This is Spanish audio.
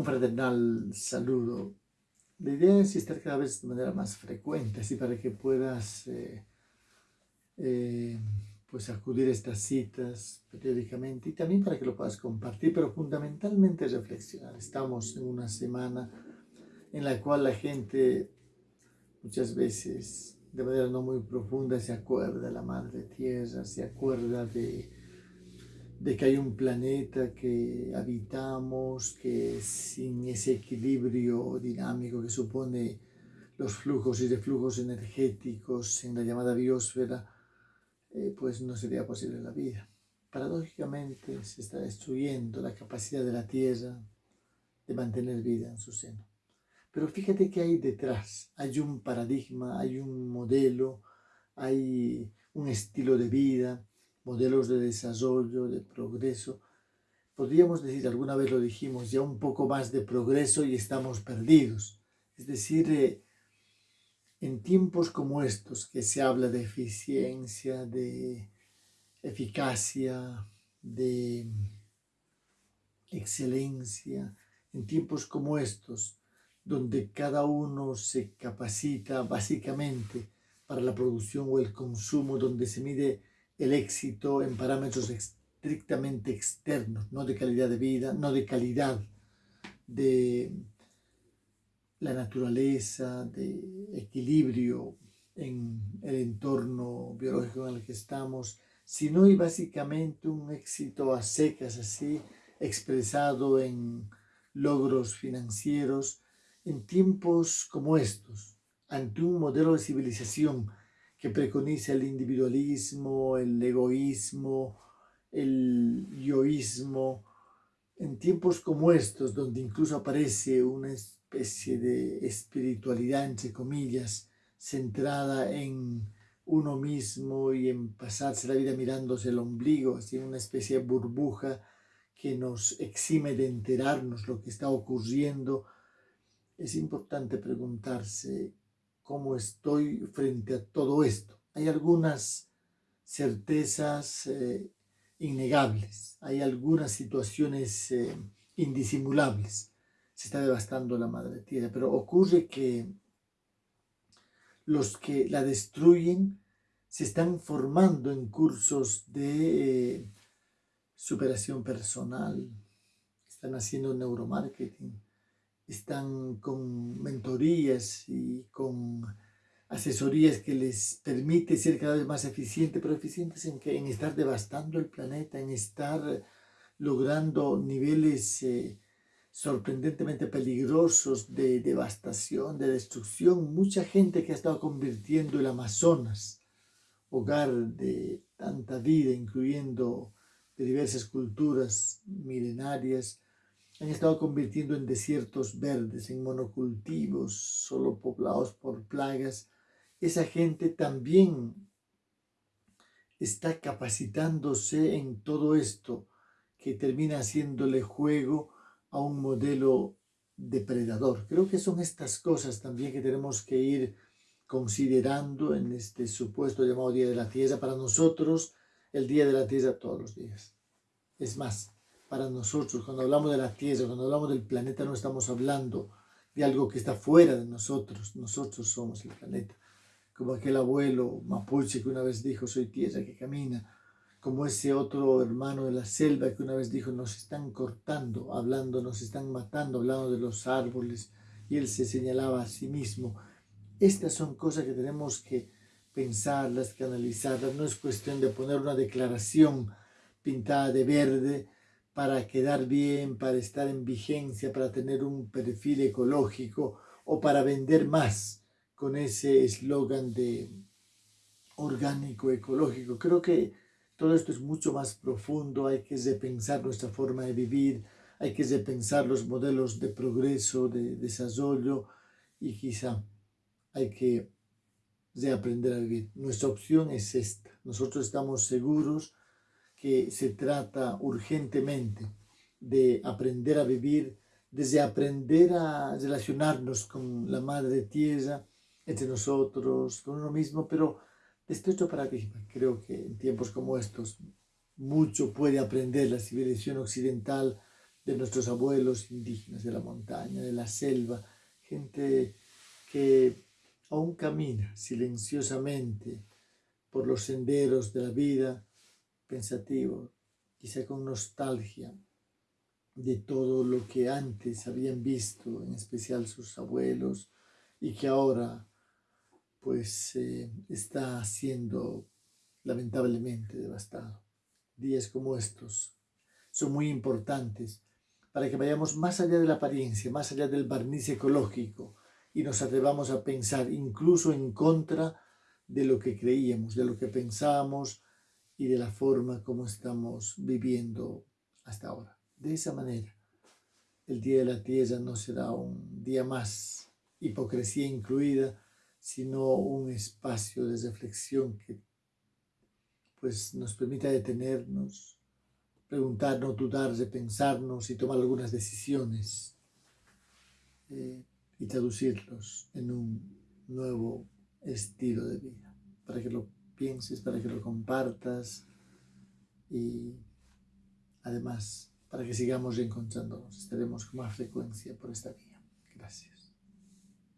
un fraternal saludo. La idea es estar cada vez de manera más frecuente, así para que puedas eh, eh, pues acudir a estas citas periódicamente y también para que lo puedas compartir, pero fundamentalmente reflexionar. Estamos en una semana en la cual la gente muchas veces de manera no muy profunda se acuerda de la Madre Tierra, se acuerda de de que hay un planeta que habitamos, que sin ese equilibrio dinámico que supone los flujos y reflujos energéticos en la llamada biosfera, eh, pues no sería posible la vida. Paradójicamente se está destruyendo la capacidad de la Tierra de mantener vida en su seno. Pero fíjate que hay detrás, hay un paradigma, hay un modelo, hay un estilo de vida, modelos de desarrollo, de progreso. Podríamos decir, alguna vez lo dijimos, ya un poco más de progreso y estamos perdidos. Es decir, eh, en tiempos como estos, que se habla de eficiencia, de eficacia, de excelencia, en tiempos como estos, donde cada uno se capacita básicamente para la producción o el consumo, donde se mide el éxito en parámetros estrictamente externos, no de calidad de vida, no de calidad de la naturaleza, de equilibrio en el entorno biológico en el que estamos, sino básicamente un éxito a secas así, expresado en logros financieros, en tiempos como estos, ante un modelo de civilización que preconiza el individualismo, el egoísmo, el yoísmo, en tiempos como estos, donde incluso aparece una especie de espiritualidad, entre comillas, centrada en uno mismo y en pasarse la vida mirándose el ombligo, así una especie de burbuja que nos exime de enterarnos lo que está ocurriendo, es importante preguntarse cómo estoy frente a todo esto. Hay algunas certezas eh, innegables, hay algunas situaciones eh, indisimulables. Se está devastando la madre tierra, pero ocurre que los que la destruyen se están formando en cursos de eh, superación personal, están haciendo neuromarketing, están con mentorías y con asesorías que les permite ser cada vez más eficientes, pero eficientes en, que, en estar devastando el planeta, en estar logrando niveles eh, sorprendentemente peligrosos de devastación, de destrucción. Mucha gente que ha estado convirtiendo el Amazonas, hogar de tanta vida, incluyendo de diversas culturas milenarias, han estado convirtiendo en desiertos verdes, en monocultivos, solo poblados por plagas. Esa gente también está capacitándose en todo esto que termina haciéndole juego a un modelo depredador. Creo que son estas cosas también que tenemos que ir considerando en este supuesto llamado Día de la Tierra. Para nosotros, el Día de la Tierra todos los días. Es más, para nosotros. Cuando hablamos de la Tierra, cuando hablamos del planeta, no estamos hablando de algo que está fuera de nosotros. Nosotros somos el planeta. Como aquel abuelo mapuche que una vez dijo, soy tierra que camina. Como ese otro hermano de la selva que una vez dijo, nos están cortando, hablando, nos están matando, hablando de los árboles. Y él se señalaba a sí mismo. Estas son cosas que tenemos que pensarlas, que analizarlas. No es cuestión de poner una declaración pintada de verde, para quedar bien, para estar en vigencia, para tener un perfil ecológico o para vender más con ese eslogan de orgánico, ecológico. Creo que todo esto es mucho más profundo, hay que repensar nuestra forma de vivir, hay que repensar los modelos de progreso, de desarrollo y quizá hay que reaprender a vivir. Nuestra opción es esta. Nosotros estamos seguros que se trata urgentemente de aprender a vivir, desde aprender a relacionarnos con la Madre Tierra, entre nosotros, con uno mismo, pero desde otro paradigma. Creo que en tiempos como estos mucho puede aprender la civilización occidental de nuestros abuelos indígenas de la montaña, de la selva, gente que aún camina silenciosamente por los senderos de la vida, pensativo, quizá con nostalgia de todo lo que antes habían visto, en especial sus abuelos, y que ahora pues eh, está siendo lamentablemente devastado. Días como estos son muy importantes para que vayamos más allá de la apariencia, más allá del barniz ecológico y nos atrevamos a pensar incluso en contra de lo que creíamos, de lo que pensábamos y de la forma como estamos viviendo hasta ahora. De esa manera, el Día de la Tierra no será un día más, hipocresía incluida, sino un espacio de reflexión que pues, nos permita detenernos, preguntarnos, dudar, repensarnos y tomar algunas decisiones eh, y traducirlos en un nuevo estilo de vida, para que lo pienses, para que lo compartas y además para que sigamos reencontrándonos, estaremos con más frecuencia por esta vía. Gracias.